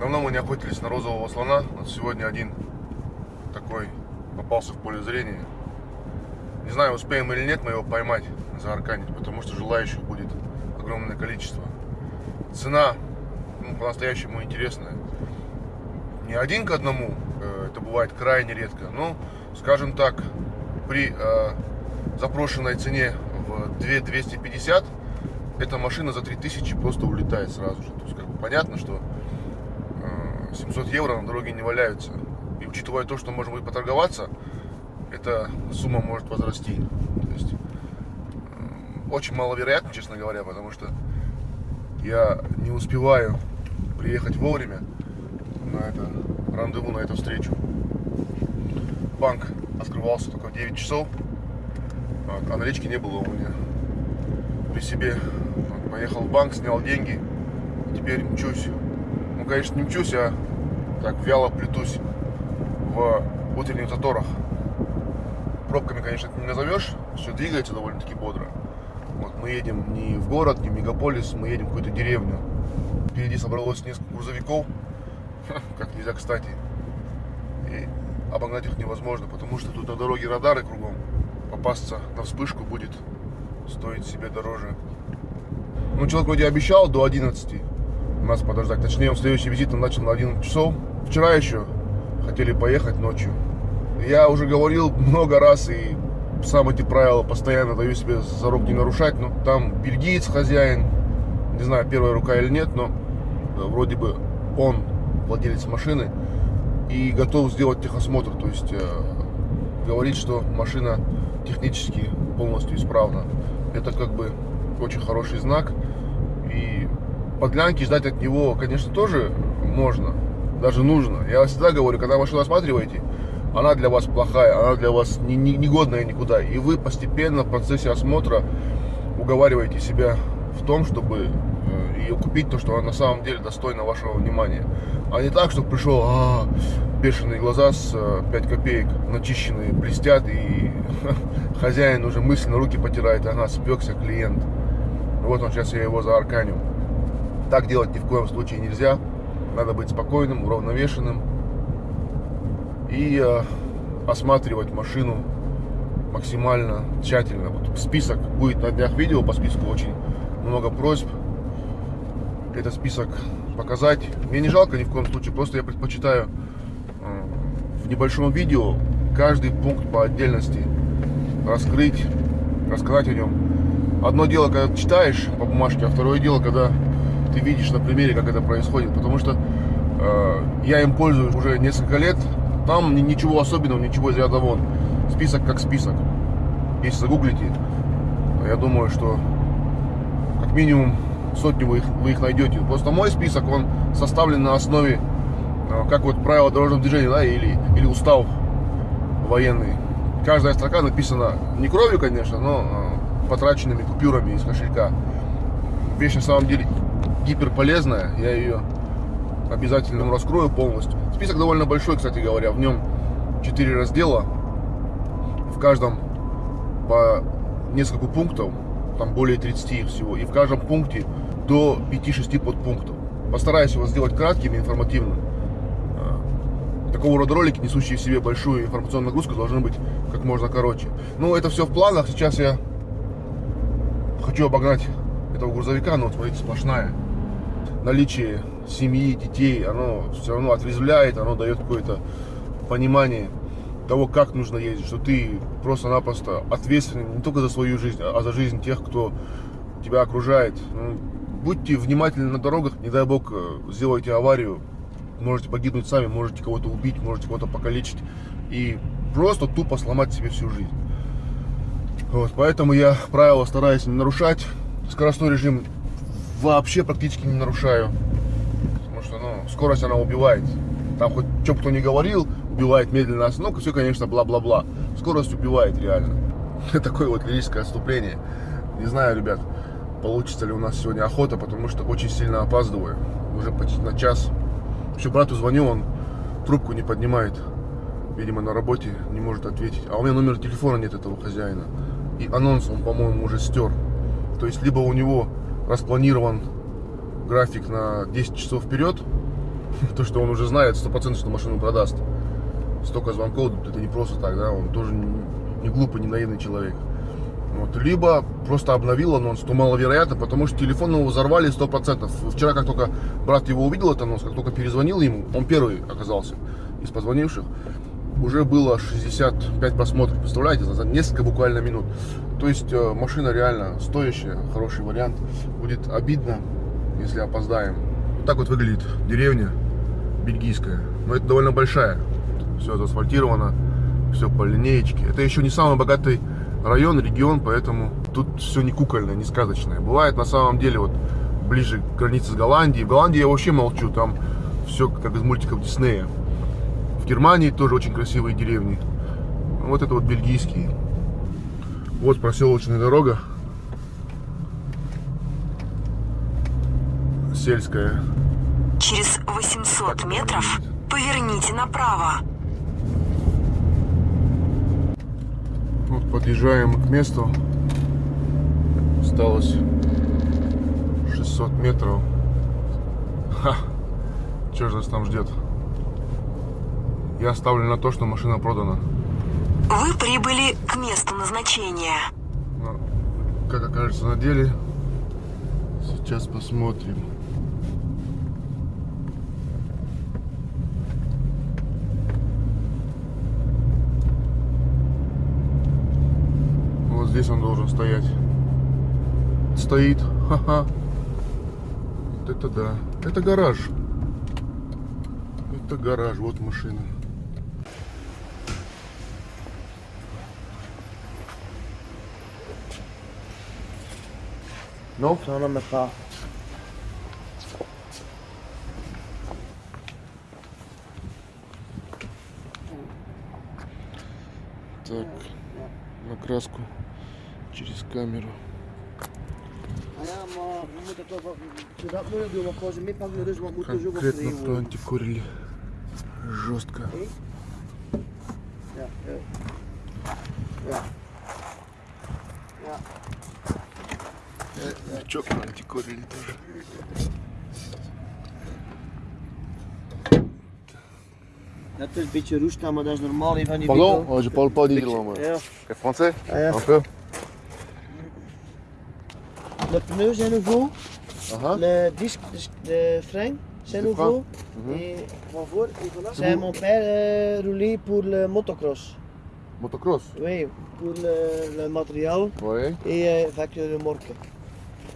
Давно мы не охотились на розового слона. Вот сегодня один такой попался в поле зрения. Не знаю, успеем или нет мы его поймать, заарканить, потому что желающих будет огромное количество. Цена ну, по-настоящему интересная. Не один к одному, э, это бывает крайне редко, но, скажем так, при э, запрошенной цене в 2250 эта машина за 3000 просто улетает сразу же. То есть, как бы понятно, что 700 евро на дороге не валяются. И учитывая то, что можем будет поторговаться, эта сумма может возрасти. То есть, э, очень маловероятно, честно говоря, потому что я не успеваю приехать вовремя на это рандеву, на эту встречу. Банк открывался только в 9 часов, а налички не было у меня при себе. Поехал в банк, снял деньги, теперь мчусь конечно, не мчусь, а так вяло плетусь в утренних заторах. Пробками, конечно, это не назовешь, все двигается довольно-таки бодро. Вот мы едем не в город, не в мегаполис, мы едем в какую-то деревню. Впереди собралось несколько грузовиков, как нельзя кстати. И обогнать их невозможно, потому что тут на дороге радары кругом. Попасться на вспышку будет стоить себе дороже. Ну, человек вроде обещал до 11 нас подождать. Точнее, он следующий визит он начал на 11 часов. Вчера еще хотели поехать ночью. Я уже говорил много раз и сам эти правила постоянно даю себе за рук не нарушать. Но там бельгиец хозяин, не знаю, первая рука или нет, но э, вроде бы он владелец машины и готов сделать техосмотр. То есть э, говорит, что машина технически полностью исправна. Это как бы очень хороший знак. И подлянки ждать от него, конечно, тоже можно, даже нужно. Я всегда говорю, когда машину осматриваете, она для вас плохая, она для вас не, не, негодная никуда. И вы постепенно в процессе осмотра уговариваете себя в том, чтобы э, ее купить, то, что она на самом деле достойна вашего внимания. А не так, что пришел, а, бешеные глаза с 5 э, копеек, начищенные, блестят, и хозяин уже мысленно руки потирает, ага, спекся клиент. Вот он, сейчас я его заарканю. Так делать ни в коем случае нельзя. Надо быть спокойным, уравновешенным и э, осматривать машину максимально тщательно. Вот список будет на днях видео, по списку очень много просьб. Этот список показать. Мне не жалко ни в коем случае, просто я предпочитаю э, в небольшом видео каждый пункт по отдельности раскрыть, рассказать о нем. Одно дело, когда читаешь по бумажке, а второе дело, когда ты видишь на примере, как это происходит. Потому что э, я им пользуюсь уже несколько лет. Там ничего особенного, ничего из ряда вон. Список как список. Если загуглите, я думаю, что как минимум сотню вы их, вы их найдете. Просто мой список, он составлен на основе, э, как вот правила дорожного движения, да, или, или устав военный. Каждая строка написана не кровью, конечно, но э, потраченными купюрами из кошелька. Вещь на самом деле гиперполезная. Я ее обязательно раскрою полностью. Список довольно большой, кстати говоря. В нем 4 раздела. В каждом по несколько пунктов. Там более 30 их всего. И в каждом пункте до 5-6 подпунктов. Постараюсь его сделать кратким и информативным. А, такого рода ролики, несущие в себе большую информационную нагрузку, должны быть как можно короче. Ну, это все в планах. Сейчас я хочу обогнать этого грузовика, но вот смотрите, сплошная наличие семьи, детей, оно все равно отрезвляет, оно дает какое-то понимание того, как нужно ездить, что ты просто-напросто ответственен не только за свою жизнь, а за жизнь тех, кто тебя окружает. Ну, будьте внимательны на дорогах, не дай бог э, сделайте аварию, можете погибнуть сами, можете кого-то убить, можете кого-то покалечить и просто тупо сломать себе всю жизнь. Вот, поэтому я правила стараюсь не нарушать, скоростной режим вообще практически не нарушаю. Потому что, ну, скорость она убивает. Там хоть что кто не говорил, убивает медленная остановка, все, конечно, бла-бла-бла. Скорость убивает реально. Такое вот лирическое отступление. Не знаю, ребят, получится ли у нас сегодня охота, потому что очень сильно опаздываю. Уже почти на час. Еще брату звоню, он трубку не поднимает. Видимо, на работе не может ответить. А у меня номера телефона нет этого хозяина. И анонс он, по-моему, уже стер. То есть, либо у него распланирован график на 10 часов вперед, То, что он уже знает 100% что машину продаст. Столько звонков, это не просто так, да, он тоже не, глупый, не наивный человек. Вот. Либо просто обновил анонс, то маловероятно, потому что телефон его взорвали 100%. Вчера, как только брат его увидел этот анонс, как только перезвонил ему, он первый оказался из позвонивших, уже было 65 просмотров, представляете, за несколько буквально минут. То есть э, машина реально стоящая, хороший вариант. Будет обидно, если опоздаем. Вот так вот выглядит деревня бельгийская. Но это довольно большая. Все заасфальтировано, все по линеечке. Это еще не самый богатый район, регион, поэтому тут все не кукольное, не сказочное. Бывает на самом деле вот ближе к границе с Голландией. В Голландии я вообще молчу, там все как из мультиков Диснея. В Германии тоже очень красивые деревни. Вот это вот бельгийские. Вот проселочная дорога. Сельская. Через 800 метров поверните направо. Вот подъезжаем к месту. Осталось 600 метров. Ха! Что же нас там ждет? Я ставлю на то, что машина продана. Вы прибыли к месту назначения. Как окажется на деле, сейчас посмотрим. Вот здесь он должен стоять. Стоит. Ха-ха. Вот это да. Это гараж. Это гараж. Вот машина. Ну? Ça n'en met pas. Так, на краску через камеру. Ah ja, maar we moeten toch wat, zodat moeilijk doen, want gewoon ze meepakken, dus wat moeten ze wel Конкретно проантикурили жестко. Ja, ja. Ja. Ja. Чё проантикурили тоже. Dat is een beetje roest, maar dat is normaal hier van die Pardon, winkel. oh, je parle pas Beetje- d'Irlande. Ja. Et français Ah ja. Un peu De pneus zijn nouveau, Uh-huh. de disc, de, de frein zijn De nouveau. Mhm. Et van voor, et voilà. C'est mon père euh, roulé pour le motocross. Motocross Oui, pour le, le matériel Oui. et euh, avec le remorque.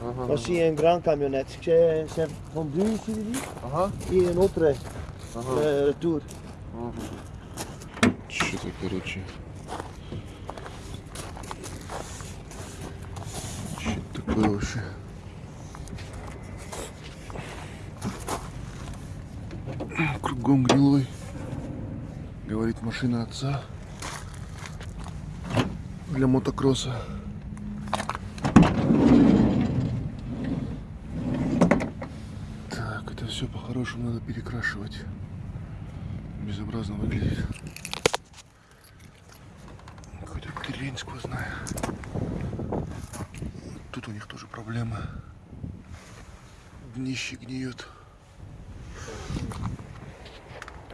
Uh-huh. Aussi une grande camionnette. C'est c'est vendu ici, dit, Ага. et une autre Ага. euh, retour. Что-то, короче. Что такое вообще? Кругом гнилой. Говорит машина отца. Для мотокросса. Так, это все по-хорошему надо перекрашивать. Безобразно выглядит. Какой-то трень сквозная. Тут у них тоже проблема. Днище гниет.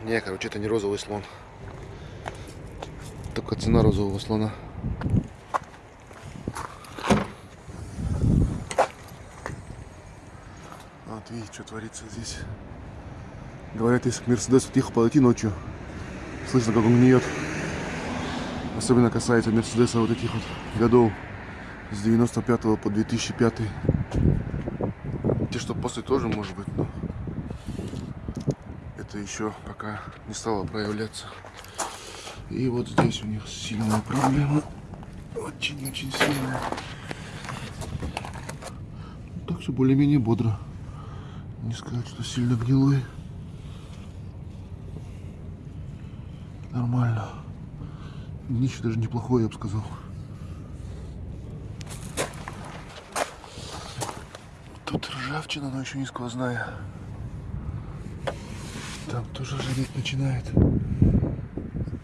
Не, короче, это не розовый слон. Только цена розового слона. Вот видите, что творится здесь. Говорят, если к Мерседесу тихо подойти ночью, слышно, как он гниет. Особенно касается Мерседеса вот этих вот годов с 95 по 2005. Те, что после тоже может быть, но это еще пока не стало проявляться. И вот здесь у них сильная проблема. Очень-очень сильная. Так все более-менее бодро. Не сказать, что сильно гнилой. Нормально. Днище даже неплохое, я бы сказал. Тут ржавчина, но еще не сквозная. Там тоже ржаветь начинает.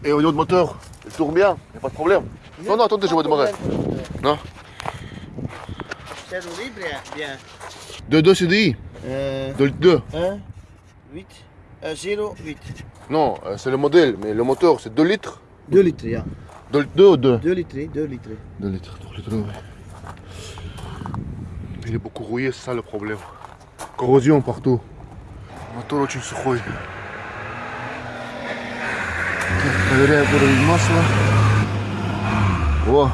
Et au niveau de moteur, il tourne bien, il a pas de problème. Non, non, attendez, je vais démarrer. Non C'est roulé bien. bien. De 2 CDI Euh, De 2 1, 8, Euh, 0,8. Non, euh, c'est le modèle, mais le moteur c'est 2 litres. 2 litres, ja. 2 ou 2 2 litres, 2 litres. 2 litres, 2 litres, ouais. Il est beaucoup rouillé, c'est ça le problème. Corrosion partout. Мотор очень сухой. Так, проверяем уровень масла. О!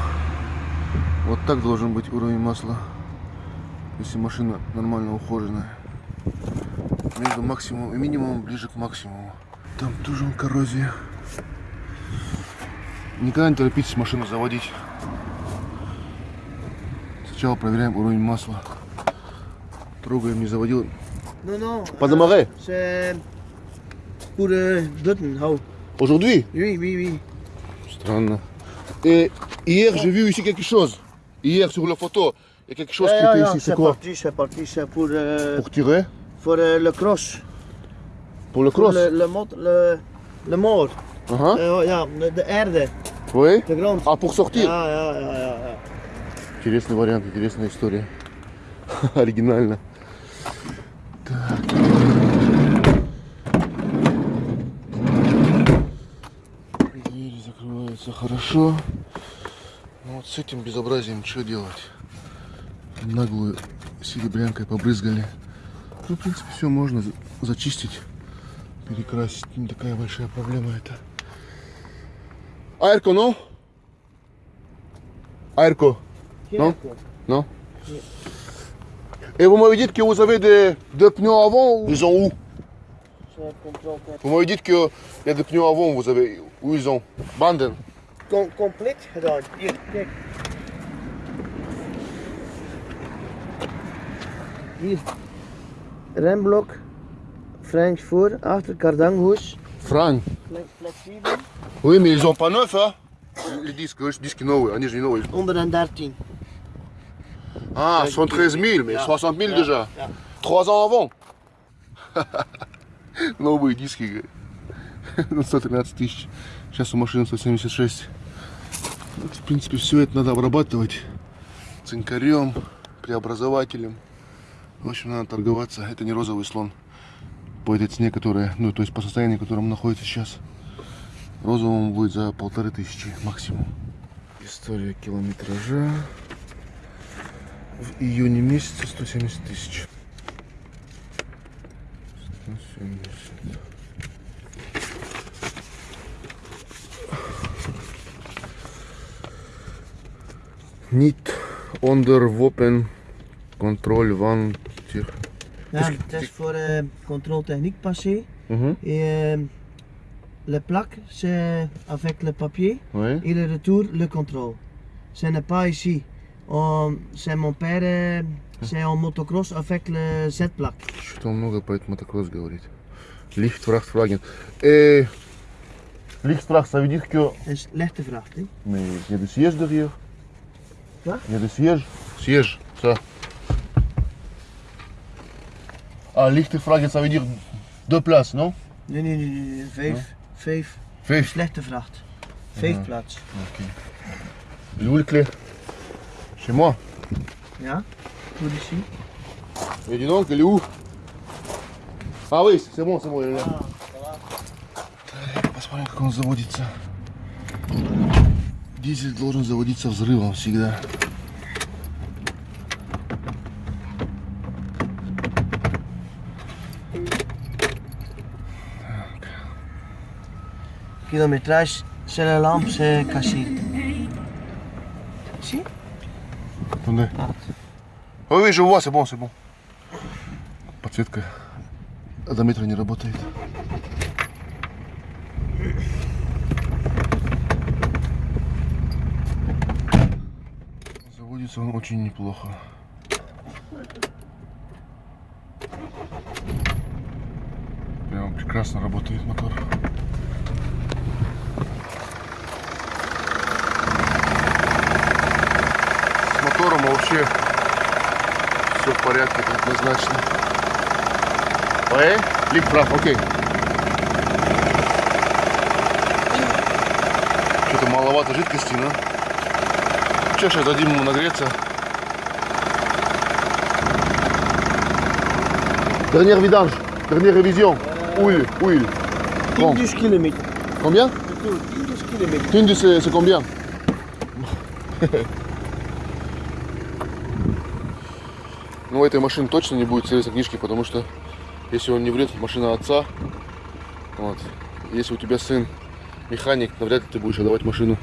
Вот так должен быть уровень масла. Если машина нормально ухоженная. Между максимумом и минимумом ближе к максимуму. Там тоже коррозия. Никогда не торопитесь машину заводить. Сначала проверяем уровень масла. Трогаем, не заводил. Non, non. Pas de marais C'est pour Dutten, hou. Aujourd'hui Oui, oui, oui. Странно. Et hier, j'ai vu ici quelque chose. Hier, sur la photo, il y a quelque chose qui était ici. C'est quoi parti, c'est parti. C'est pour, euh, Pour tirer pour euh, le cross. Pour le Pour cross le, le, mot, le, le. Eh, ja, de erde, Oui. А, pour sortir. Интересный вариант, интересная история. Оригинально. Так. Двери закрываются хорошо. Ну вот с этим безобразием что делать? Наглую серебрянкой побрызгали. Ну, в принципе, все можно за- зачистить, перекрасить. Не такая большая проблема это. Аэрко, ну? Airco, Non non Et vous m'avez dit que vous avez des, des pneus avant, ils ont où C'est contrôle com- Vous m'avez dit qu'il y a des pneus avant, vous avez, où ils ont Banden. com- compleet gedaan. Hier, Hier. Remblok, French voor, achter kardanhoes, Frank. fle- flexibel, Oui, mais ils ont pas neuf, hein Les disques, disques новые, они же не новые. 113. Ah, 113 000, mais Ja. 60 000 Ja, déjà. Trois ans avant. Новые диски, на 113 тысяч. Сейчас у машины 176. Вот, в принципе, все это надо обрабатывать цинкарем, преобразователем. В общем, надо торговаться. Это не розовый слон по этой цене, которая, ну, то есть по состоянию, в котором находится сейчас. Розовому будет за полторы тысячи максимум. История километража. В июне месяце 170 тысяч. 170. Niet onderworpen controle van zich. Ja, het is voor uh, contrôle passé. Mhm. Et euh, le plaque, c'est avec le papier. Oui. Et le retour, le contrôle. Ce n'est pas ici. On- C'est mon père, euh, c'est en motocross avec le Z-plaque. Что-то он много про этот мотокросс говорит. Lichtfracht Fragen. Eh, Lichtfracht, ça veut dire que. Dat is lichte vracht. Hè? Mais il y a des sièges derrière. Quoi Il y a des sièges. Sièges, ça. Ah, Lichtfragen, ça veut dire deux places, non Nee, nee, nee, nee, nee, vijf. Vijf. Vijf. Slechte vracht. Vijf plaats. Il est où le clé Chez moi. Ja, goed ici. Mais dis donc, elle est où Ah oui, c'est bon, c'est bon, elle est là. Так, Посмотрим, как он заводится. Дизель должен заводиться взрывом всегда. Kilometrage, c'est la lampe, c'est cassé. Ici Attendez. Oui, oui, je vois, c'est bon, c'est bon. Подсветка одометра не работает. Заводится он очень неплохо. Прям прекрасно работает мотор. Мотором вообще все в порядке, однозначно. Ouais, Lichtfracht, окей. Что-то маловато жидкости, но... Че, сейчас дадим ему нагреться. Dernière vidange, dernière révision. Huile. Bon. 10 kilometer. Combien Retour, 10 kilometer. Тинди, c'est c'est combien Ну, у этой машины точно не будет сервисной книжки, потому что если он не врет, машина отца. Вот. Если у тебя сын механик, навряд ли ты будешь отдавать машину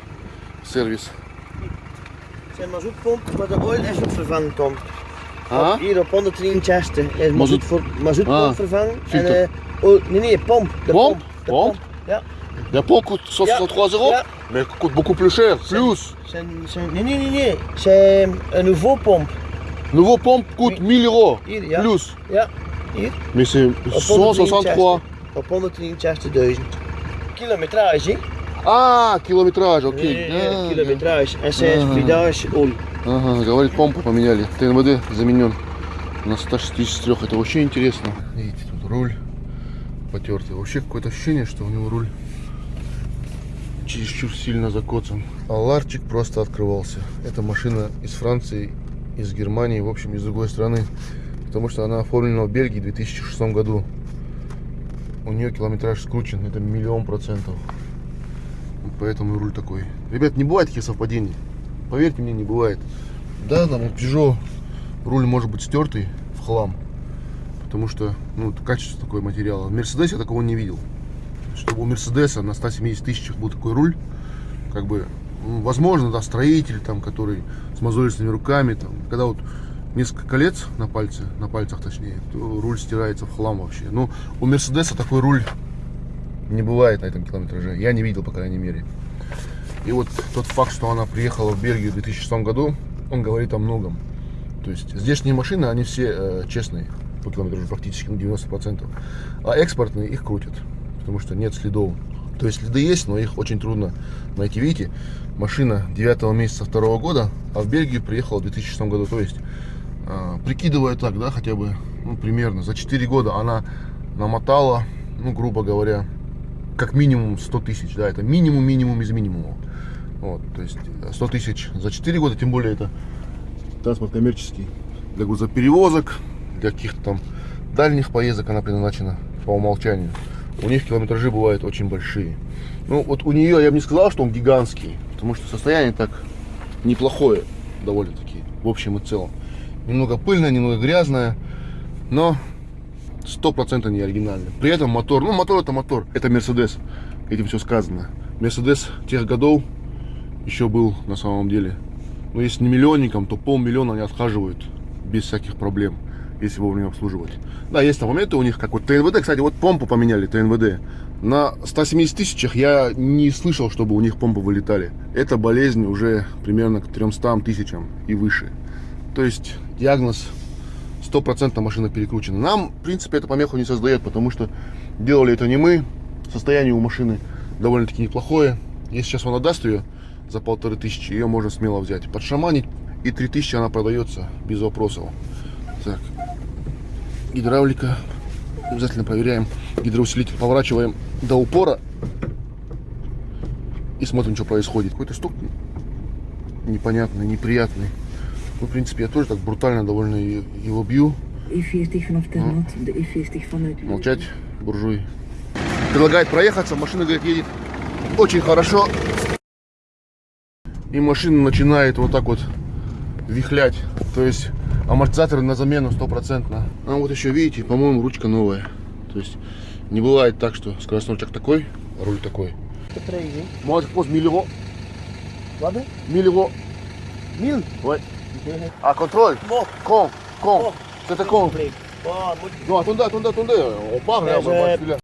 в сервис. Het is een mazoetpomp waar de oil is op vervangen komt. А? Hier op 163 is Mazoet- mazoet voor, mazoetpomp Ah, vervangen. filter. En, eh, oh, nee, nee, pomp. De Pomp? De Pomp? Ja. La pompe coûte 163 euros, Ja. mais elle coûte beaucoup plus cher, plus. Zijn, zijn, nee, nee, nee, nee. C'est een nouveau pomp. Nouveau pompe coûte 1000 euros, Hier, ja. plus. Ja, hier. Mais c'est Op 163. 163. Op 163.000. Kilometrage. А, километраж, окей. А, zij is Ah. vridage olie. Ага, говорит, помпу поменяли. ТНВД заменен на 163. Это вообще интересно. Видите, тут руль потертый. Вообще какое-то ощущение, что у него руль чересчур сильно закоцан. А ларчик просто открывался. Эта машина из Франции, из Германии, в общем, из другой страны. Потому что она оформлена в Бельгии в 2006 году. У нее километраж скручен, это миллион процентов. Поэтому руль такой. Ребят, не бывает таких совпадений. Поверьте мне, не бывает. Да, там у Peugeot руль может быть стертый в хлам. Потому что, ну, качество такое материала. В Мерседесе я такого не видел. Чтобы у Мерседеса на 170 тысячах был такой руль, как бы, ну, возможно, да, строитель там, который с мозолистыми руками, там, когда вот несколько колец на пальце, на пальцах точнее, то руль стирается в хлам вообще. Ну, у Мерседеса такой руль не бывает на этом километраже. Я не видел, по крайней мере. И вот тот факт, что она приехала в Бельгию в 2006 году, он говорит о многом. То есть здешние машины, они все э, честные по километражу практически на 90%. А экспортные их крутят, потому что нет следов. То есть следы есть, но их очень трудно найти. Видите, машина 9 месяца второго года, а в Бельгию приехала в 2006 году. То есть, э, прикидывая так, да, хотя бы, ну, примерно, за 4 года она намотала, ну, грубо говоря, как минимум 100 тысяч, да, это минимум, минимум из минимума. Вот, то есть э, 100 тысяч за 4 года, тем более это транспорт коммерческий, для грузоперевозок, для каких-то там дальних поездок она предназначена по умолчанию. У них километражи бывают очень большие. Ну, вот у нее я бы не сказал, что он гигантский, потому что состояние так неплохое довольно-таки, в общем и целом. Немного пыльное, немного грязное, но сто процентов не оригинальный. При этом мотор, ну мотор это мотор, это Мерседес, этим все сказано. Мерседес тех годов еще был на самом деле. Но если не миллионником, то полмиллиона они отхаживают без всяких проблем, если вовремя обслуживать. Да, есть моменты у них, как вот ТНВД, кстати, вот помпу поменяли, ТНВД. На 170 тысячах я не слышал, чтобы у них помпы вылетали. Это болезнь уже примерно к 300 тысячам и выше. То есть диагноз стопроцентно машина перекручена. Нам, в принципе, это помеху не создает, потому что делали это не мы. Состояние у машины довольно-таки неплохое. Если сейчас он отдаст ее за полторы тысячи, ее можно смело взять. Подшаманить, и три тысячи она продается без вопросов. Так, гидравлика. Обязательно проверяем. Гидроусилитель поворачиваем до упора. И смотрим, что происходит. Какой-то стук непонятный, неприятный. Ну, в принципе, я тоже так брутально довольно его бью. U40 vanaf Ternat, de U40 vanuit Молчать, буржуй. Предлагает проехаться, машина, говорит, едет очень хорошо. И машина начинает вот так вот вихлять. То есть амортизаторы на замену стопроцентно. А вот еще видите, по-моему, ручка новая. То есть не бывает так, что скоростной рычаг такой, а руль такой. Может, пост 1000 euros. Wat? hè? 1000 euros. Mil. Ouais. Ah, contrôle. Bon. Con. Con. C'était con. Oh, moet Non, attendez, attendez, attendez. On part, Mais on va.